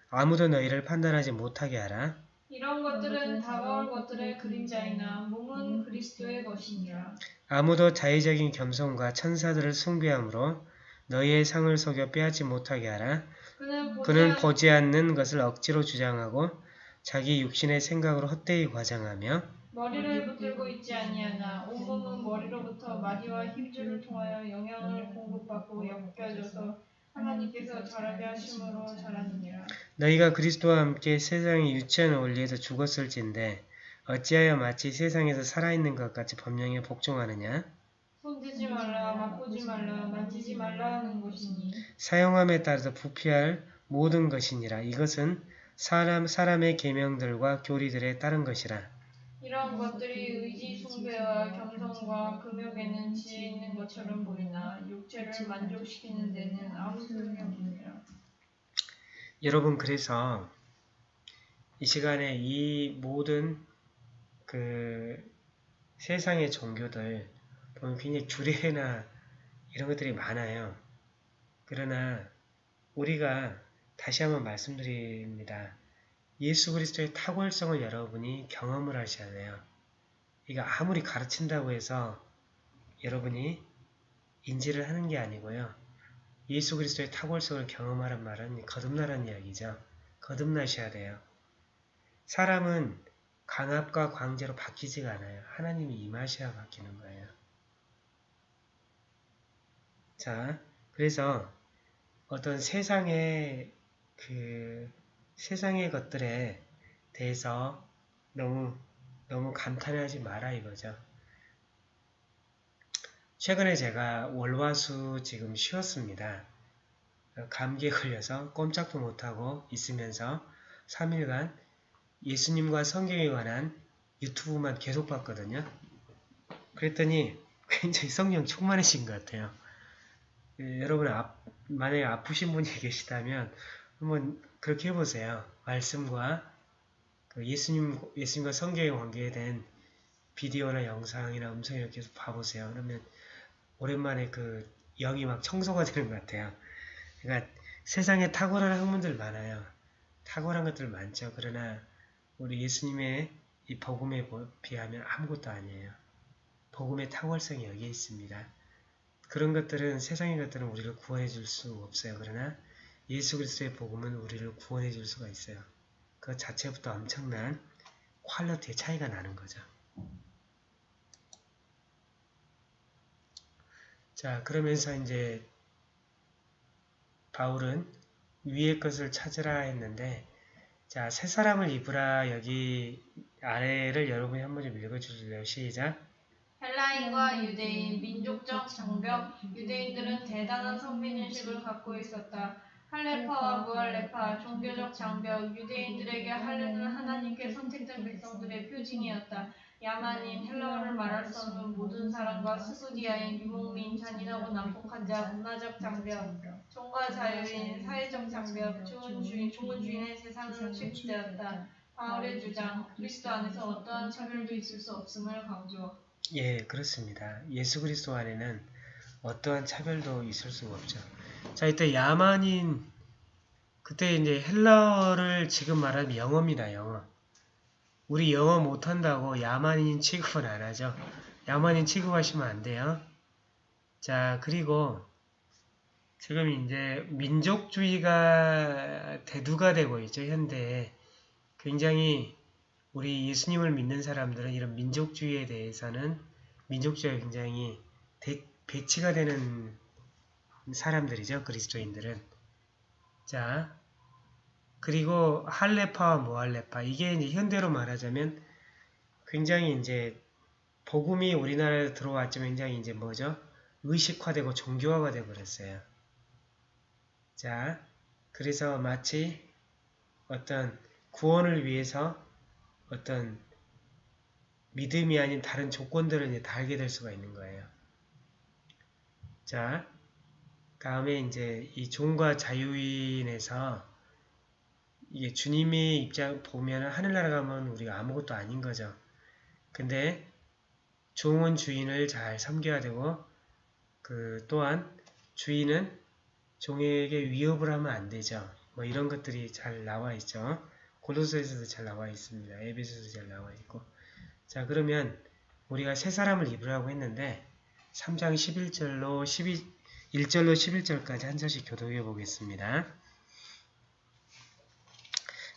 아무도 너희를 판단하지 못하게 하라. 이런 것들은 다가올 것들의 그림자이나 몸은 그리스도의 것이니라. 아무도 자의적인 겸손과 천사들을 숭배함으로 너희의 상을 속여 빼앗지 못하게 하라. 그는 보지 그는 않- 보지 않는 것을 억지로 주장하고 자기 육신의 생각으로 헛되이 과장하며 머리를 붙들고 있지 아니하나 온몸은 머리로부터 마디와 힘줄을 통하여 영양을 공급받고 엮여져서 하나님께서 자라게 하심으로 자라느니라. 너희가 그리스도와 함께 세상의 유치한 원리에서 죽었을진데 어찌하여 마치 세상에서 살아있는 것 같이 법령에 복종하느냐? 손대지 말라, 맛보지 말라, 만지지 말라 하는 것이니 사용함에 따라서 부피할 모든 것이니라. 이것은 사람, 사람의 계명들과 교리들에 따른 것이라. 이런 것들이 의지 숭배와 겸손과 금욕에는 지혜 있는 것처럼 보이나 육체를 만족시키는 데는 아무 소용이 없느니라. 여러분 그래서 이 시간에 이 모든 그 세상의 종교들 보면 굉장히 규례나 이런 것들이 많아요. 그러나 우리가 다시 한번 말씀드립니다. 예수 그리스도의 탁월성을 여러분이 경험을 하셔야 돼요. 이거 아무리 가르친다고 해서 여러분이 인지를 하는 게 아니고요. 예수 그리스도의 탁월성을 경험하란 말은 거듭나라는 이야기죠. 거듭나셔야 돼요. 사람은 강압과 광제로 바뀌지가 않아요. 하나님이 임하셔야 바뀌는 거예요. 자, 그래서 어떤 세상의 그 세상의 것들에 대해서 너무 너무 감탄하지 마라 이거죠. 최근에 제가 월화수 지금 쉬었습니다. 감기에 걸려서 꼼짝도 못하고 있으면서 3일간 예수님과 성경에 관한 유튜브만 계속 봤거든요. 그랬더니 굉장히 성령 충만해진 것 같아요. 예, 여러분 아, 만약에 아프신 분이 계시다면 한번 그렇게 해보세요. 말씀과 그 예수님 예수님과 성경에 관계된 비디오나 영상이나 음성 이렇게 해서 봐보세요. 그러면 오랜만에 그 영이 막 청소가 되는 것 같아요. 그러니까 세상에 탁월한 학문들 많아요. 탁월한 것들 많죠. 그러나 우리 예수님의 이 복음에 비하면 아무것도 아니에요. 복음의 탁월성이 여기에 있습니다. 그런 것들은 세상의 것들은 우리를 구원해 줄 수 없어요. 그러나 예수 그리스도의 복음은 우리를 구원해 줄 수가 있어요. 그 자체부터 엄청난 퀄리티의 차이가 나는 거죠. 자, 그러면서 이제 바울은 위의 것을 찾으라 했는데 자, 새 사람을 입으라 여기 아래를 여러분이 한 번 좀 읽어주실래요? 시작! 헬라인과 유대인, 민족적 장벽, 유대인들은 대단한 선민의식을 갖고 있었다. 할레파와 무할레파, 종교적 장벽, 유대인들에게 할례는 하나님께 선택된 백성들의 표징이었다. 야만인, 헬라어를 말할 수 없는 모든 사람과 스구디아인, 유목민, 잔인하고 난폭한 자, 문화적 장벽, 종과 자유인, 사회적 장벽, 좋은 주인, 좋은 주인의 세상은 획되었다. 바울의 주장, 그리스도 안에서 어떠한 차별도 있을 수 없음을 강조. 예, 그렇습니다. 예수 그리스도 안에는 어떠한 차별도 있을 수가 없죠. 자, 이때 야만인 그때 이제 헬라어를 지금 말하면 영어입니다. 영어. 우리 영어 못한다고 야만인 취급은 안 하죠. 야만인 취급하시면 안 돼요. 자, 그리고 지금 이제 민족주의가 대두가 되고 있죠. 현대에. 굉장히 우리 예수님을 믿는 사람들은 이런 민족주의에 대해서는 민족주의가 굉장히 대, 배치가 되는 사람들이죠. 그리스도인들은. 자, 그리고 할레파와 모할레파 이게 이제 현대로 말하자면 굉장히 이제 복음이 우리나라에 들어왔지만 굉장히 이제 뭐죠? 의식화되고 종교화가 되어 버렸어요. 자, 그래서 마치 어떤 구원을 위해서 어떤 믿음이 아닌 다른 조건들을 이제 달게 될 수가 있는 거예요. 자, 다음에 이제 이 종과 자유인에서 이게 주님의 입장 보면 하늘나라 가면 우리가 아무것도 아닌 거죠. 근데 종은 주인을 잘 섬겨야 되고 그 또한 주인은 종에게 위협을 하면 안 되죠. 뭐 이런 것들이 잘 나와 있죠. 고도서에서도 잘 나와 있습니다. 에베소도 잘 나와 있고 자 그러면 우리가 새 사람을 입으라고 했는데 3장 11절로 12, 1절로 11절까지 한 절씩 교독해 보겠습니다.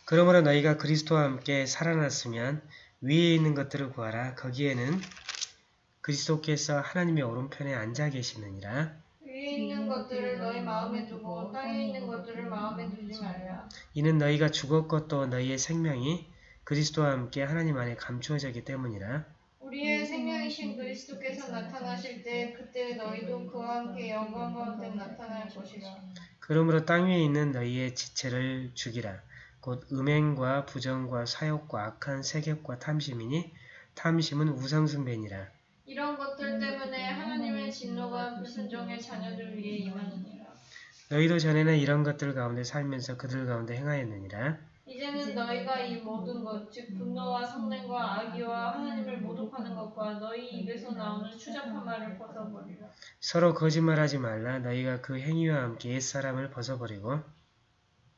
그러므로 너희가 그리스도와 함께 살아났으면 위에 있는 것들을 구하라. 거기에는 그리스도께서 하나님의 오른편에 앉아 계시느니라. 위에 있는 것들을 너희 마음에 두고 땅에 있는 것들을 마음에 두지 말라. 이는 너희가 죽었고 또 너희의 생명이 그리스도와 함께 하나님 안에 감추어졌기 때문이라. 우리의 생명이신 그리스도께서 나타나실 때 그때 너희도 그와 함께 영광 가운데 나타날 것이라. 그러므로 땅 위에 있는 너희의 지체를 죽이라. 곧 음행과 부정과 사욕과 악한 세격과 탐심이니 탐심은 우상숭배니라. 이런 것들 때문에 하나님의 진노가 불순종의 자녀들 위에 임하느니라. 너희도 전에는 이런 것들 가운데 살면서 그들 가운데 행하였느니라. 이제는 너희가 이 모든 것, 즉 분노와 성냄과 악의와 하나님을 모독하는 것과 너희 입에서 나오는 추잡한 말을 벗어버리라. 서로 거짓말하지 말라. 너희가 그 행위와 함께 옛사람을 벗어버리고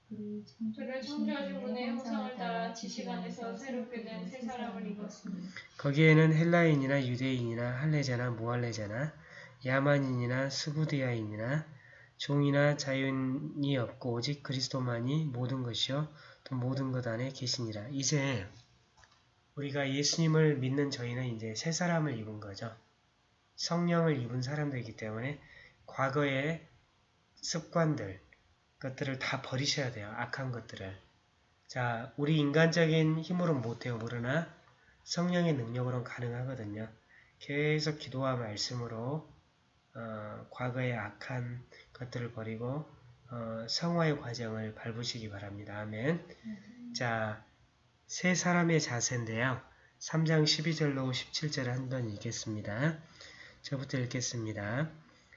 그를 창조하신 분의 형상을 따라 지식 안에서 새롭게 된 새 사람을 입었습니다. 거기에는 헬라인이나 유대인이나 할례자나 무할례자나 야만인이나 스구디아인이나 종이나 자윤이 없고 오직 그리스도만이 모든 것이요 또 모든 것 안에 계시니라. 이제 우리가 예수님을 믿는 저희는 이제 새 사람을 입은 거죠. 성령을 입은 사람들이기 때문에 과거의 습관들, 것들을 다 버리셔야 돼요. 악한 것들을. 자, 우리 인간적인 힘으로는 못해요. 그러나 성령의 능력으로는 가능하거든요. 계속 기도와 말씀으로 어, 과거의 악한 것들을 버리고 어, 성화의 과정을 밟으시기 바랍니다. 아멘. 자, 세 사람의 자세인데요. 3장 12절로 17절을 한 번 읽겠습니다. 저부터 읽겠습니다.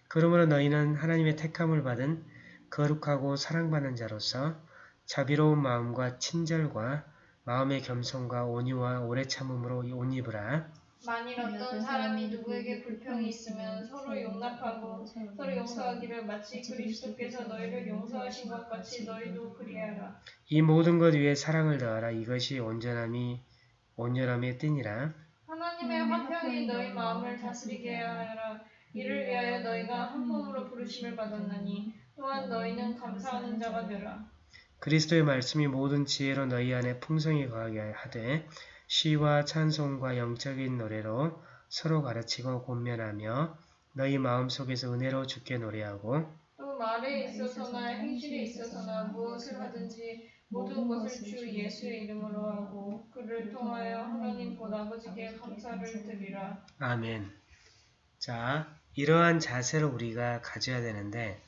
그러므로 너희는 하나님의 택함을 받은 거룩하고 사랑받는 자로서 자비로운 마음과 친절과 마음의 겸손과 온유와 오래 참음으로 옷 입으라. 만일 어떤 사람이 누구에게 불평이 있으면 서로 용납하고 서로 용서하기를 마치 그리스도께서 너희를 용서하신 것 같이 너희도 그리하라. 이 모든 것 위에 사랑을 더하라. 이것이 온전함이 온전함의 띠니라. 하나님의 화평이 너희 마음을 다스리게 하라. 이를 위하여 너희가 한 몸으로 부르심을 받았나니 또한 너희는 감사하는 자가 되라. 그리스도의 말씀이 모든 지혜로 너희 안에 풍성히 거하게 하되 시와 찬송과 영적인 노래로 서로 가르치고 권면하며 너희 마음속에서 은혜로 주께 노래하고 또 말에 있어서나 행실에 있어서나 무엇을 하든지 모든 것을 주 예수의 이름으로 하고 그를 통하여 하나님 곧 아버지께 감사를 드리라. 아멘. 자, 이러한 자세를 우리가 가져야 되는데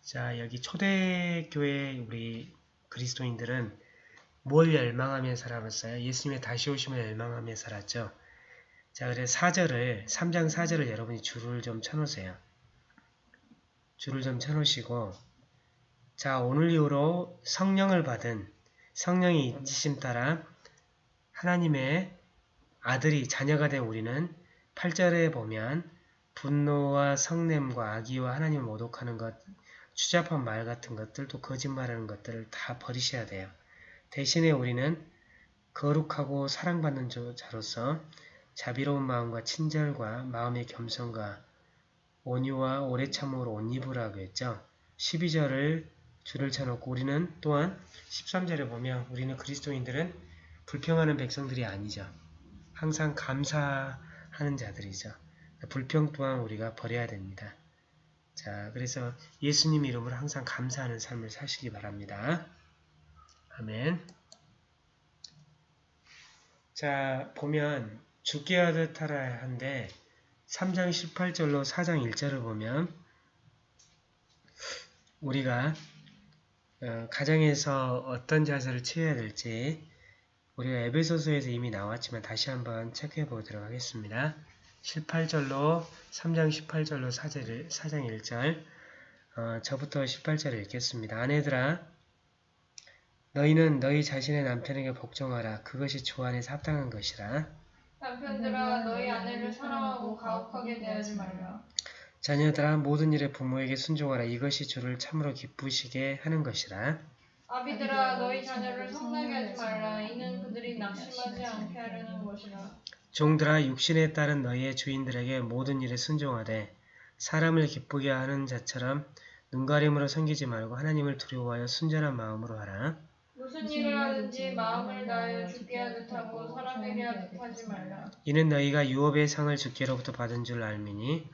자, 여기 초대교회 우리 그리스도인들은 뭘 열망하며 살았어요? 예수님의 다시 오심을 열망하며 살았죠. 자, 그래서 4절을 3장 4절을 여러분이 줄을 좀 쳐놓으세요. 줄을 좀 쳐놓으시고 자, 오늘 이후로 성령을 받은 성령이 있으심 따라 하나님의 아들이 자녀가 된 우리는 8절에 보면 분노와 성냄과 악의와 하나님을 모독하는 것, 추잡한 말 같은 것들, 또 거짓말하는 것들을 다 버리셔야 돼요. 대신에 우리는 거룩하고 사랑받는 자로서 자비로운 마음과 친절과 마음의 겸손과 온유와 오래 참음으로 옷 입으라고 했죠. 12절을 줄을 쳐놓고 우리는 또한 13절에 보면 우리는 그리스도인들은 불평하는 백성들이 아니죠. 항상 감사하는 자들이죠. 불평 또한 우리가 버려야 됩니다. 자, 그래서 예수님 이름으로 항상 감사하는 삶을 사시기 바랍니다. 아멘. 자, 보면 죽게 하듯 하라 한데 3장 18절로 4장 1절을 보면 우리가 어, 가정에서 어떤 자세를 취해야 될지 우리가 에베소서에서 이미 나왔지만 다시 한번 체크해 보도록 하겠습니다. 18절로 3장 18절로 4절, 4장 1절 어, 저부터 18절을 읽겠습니다. 아내들아 너희는 너희 자신의 남편에게 복종하라. 그것이 주 안에서 합당한 것이라. 남편들아 너희 아내를 사랑하고 가혹하게 대하지 말라. 자녀들아 모든 일에 부모에게 순종하라. 이것이 주를 참으로 기쁘시게 하는 것이라. 아비들아 너희 자녀를 성나게 하지 말라. 이는 그들이 낙심하지 않게 하려는 것이라. 종들아 육신에 따른 너희의 주인들에게 모든 일에 순종하되 사람을 기쁘게 하는 자처럼 눈가림으로 섬기지 말고 하나님을 두려워하여 순전한 마음으로 하라. 무슨 일을 하든지 마음을 다하여 죽게 하듯 하고 사람에게 하듯 하지 말라. 이는 너희가 유업의 상을 주께로부터 받은 줄 알미니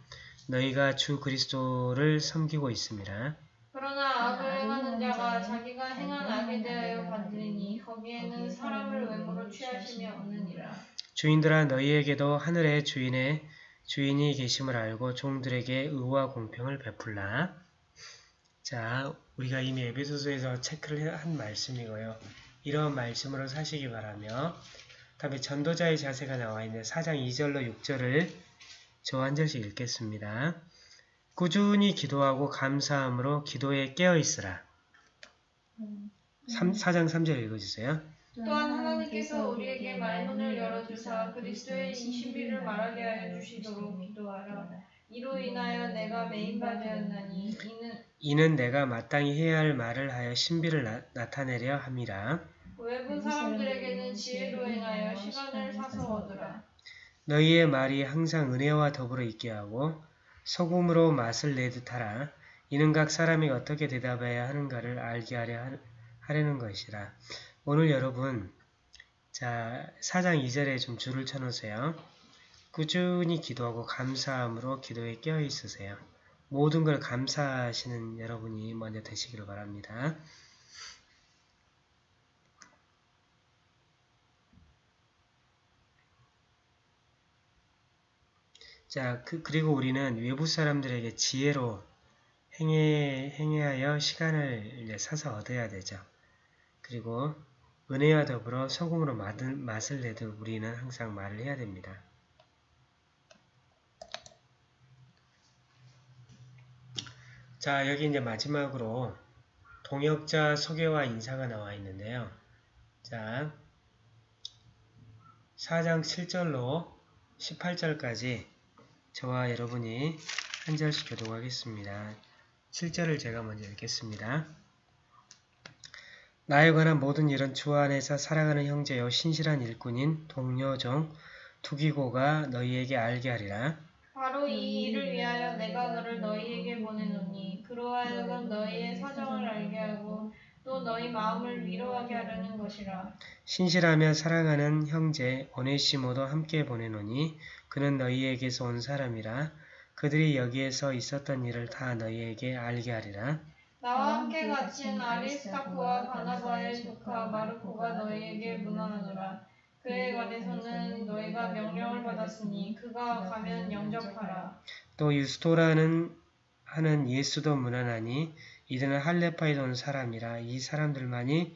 너희가 주 그리스도를 섬기고 있습니다. 그러나 악을 행하는 자가 자기가 행한 악에 대하여 받으니 거기에는 사람을 외모로 취하심이 없느니라. 주인들아 너희에게도 하늘의 주인의 주인이 계심을 알고 종들에게 의와 공평을 베풀라. 자, 우리가 이미 에베소서에서 체크를 한 말씀이고요. 이런 말씀으로 사시기 바라며 다음에 전도자의 자세가 나와 있는 4장 2절로 6절을 저 한 절씩 읽겠습니다. 꾸준히 기도하고 감사함으로 기도에 깨어 있으라. 3, 4장 3절 읽어주세요. 또한 하나님께서 우리에게 말문을 열어주사 그리스도의 이 신비를 말하게 하여 주시도록 기도하라. 이로 인하여 내가 메인받으었나니 이는 이는 내가 마땅히 해야 할 말을 하여 신비를 나, 타내려 함이라. 외부 사람들에게는 지혜로 행하여 시간을 사서 얻으라. 너희의 말이 항상 은혜와 더불어 있게 하고 소금으로 맛을 내듯 하라. 이는 각 사람이 어떻게 대답해야 하는가를 알게 하려 하려는 것이라. 오늘 여러분 자 4장 2절에 좀 줄을 쳐놓으세요. 꾸준히 기도하고 감사함으로 기도에 깨어 있으세요. 모든 걸 감사하시는 여러분이 먼저 되시기를 바랍니다. 자, 그, 리고 우리는 외부 사람들에게 지혜로 행해, 행해하여 시간을 사서 얻어야 되죠. 그리고 은혜와 더불어 맛을, 맛을 내듯 우리는 항상 말을 해야 됩니다. 자, 여기 이제 마지막으로 동역자 소개와 인사가 나와 있는데요. 자, 4장 7절로 18절까지 저와 여러분이 한 절씩 교독하겠습니다. 7절을 제가 먼저 읽겠습니다. 나에 관한 모든 일은 주 안에서 살아가는 형제요 신실한 일꾼인 동료종 투기고가 너희에게 알게 하리라. 바로 이 일을 위하여 내가 너를 너희에게 보내노니 그로하여금 너희의 사정을 알게 하고 또 너희 마음을 위로하게 하려는 것이라. 신실하며 사랑하는 형제 오네시모도 함께 보내노니 그는 너희에게서 온 사람이라 그들이 여기에서 있었던 일을 다 너희에게 알게 하리라. 나와 함께 갇힌 아리스타크와 바나바의 조카 마르코가 너희에게 문안하노라. 그에 관해서는 너희가 명령을 받았으니 그가 가면 영접하라. 또 유스토라는 하는 예수도 무난하니 이들은 할레파에서 온 사람이라 이 사람들만이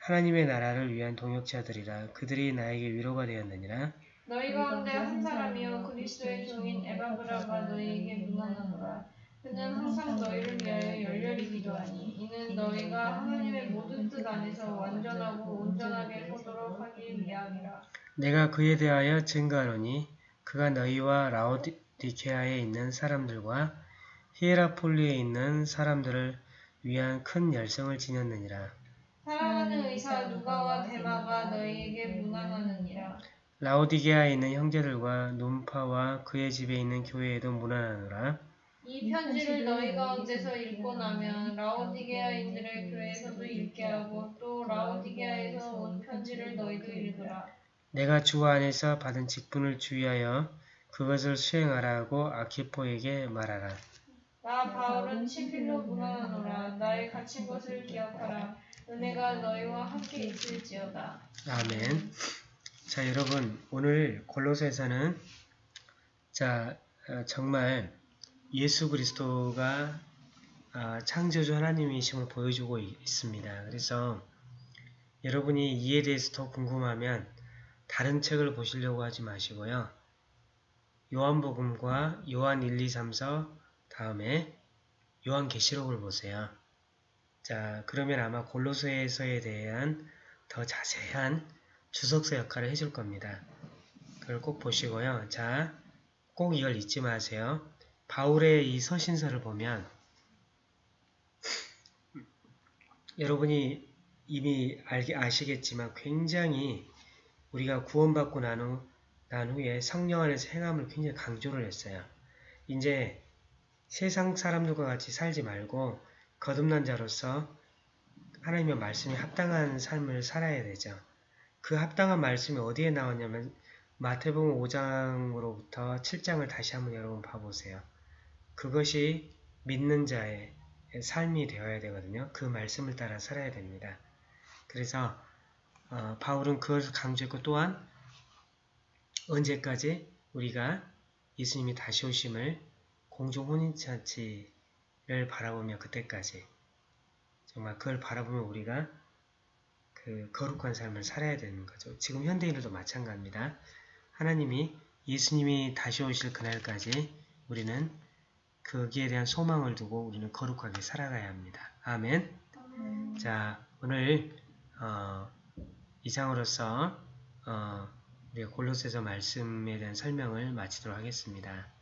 하나님의 나라를 위한 동역자들이라 그들이 나에게 위로가 되었느니라 너희 가운데 한 사람이요 그리스도의 종인 에바브라가 너희에게 문안하노라. 그는 항상 너희를 위하여 열렬히 기도하니 이는 너희가 하나님의 모든 뜻 안에서 완전하고 온전하게 서도록 하기 위함이라. 내가 그에 대하여 증거하노니 그가 너희와 라오디케아에 있는 사람들과 히에라폴리에 있는 사람들을 위한 큰 열성을 지녔느니라 사랑하는 의사 누가와 데마가 너희에게 문안하느니라. 라오디게아에 있는 형제들과 논파와 그의 집에 있는 교회에도 문안하노라 이 편지를 너희 가운데서 읽고 나면 라오디게아인들의 교회에서도 읽게 하고 또 라오디게아에서 온 편지를 너희도 읽으라. 내가 주 안에서 받은 직분을 주의하여 그것을 수행하라고 아키포에게 말하라. 나 바울은 친필로 문안하노라. 나의 갇힌 것을 기억하라. 은혜가 너희와 함께 있을지어다. 아멘. 자, 여러분, 오늘 골로새에서는 자, 어, 정말 예수 그리스도가 아, 창조주 하나님이심을 보여주고 있- 있습니다. 그래서 여러분이 이에 대해서 더 궁금하면 다른 책을 보시려고 하지 마시고요. 요한복음과 요한 1, 2, 3서 다음에 요한계시록을 보세요. 자, 그러면 아마 골로새서에 대한 더 자세한 주석서 역할을 해줄 겁니다. 그걸 꼭 보시고요. 자, 꼭 이걸 잊지 마세요. 바울의 이 서신서를 보면 여러분이 이미 알게 아시겠지만 굉장히 우리가 구원받고 난, 후, 난 후에 성령 안에서 행함을 굉장히 강조를 했어요. 이제 세상 사람들과 같이 살지 말고 거듭난 자로서 하나님의 말씀에 합당한 삶을 살아야 되죠. 그 합당한 말씀이 어디에 나왔냐면 마태복음 5장으로부터 7장을 다시 한번 여러분 봐보세요. 그것이 믿는 자의 삶이 되어야 되거든요. 그 말씀을 따라 살아야 됩니다. 그래서 어, 바울은 그것을 강조했고 또한 언제까지 우리가 예수님이 다시 오심을 공중 혼인잔치를 바라보며 그때까지 정말 그걸 바라보면 우리가 그 거룩한 삶을 살아야 되는 거죠. 지금 현대인들도 마찬가지입니다. 하나님이 예수님이 다시 오실 그날까지 우리는 거기에 대한 소망을 두고 우리는 거룩하게 살아가야 합니다. 아멘. 자, 오늘 어, 이상으로서 어, 우리가 골로새서 말씀에 대한 설명을 마치도록 하겠습니다.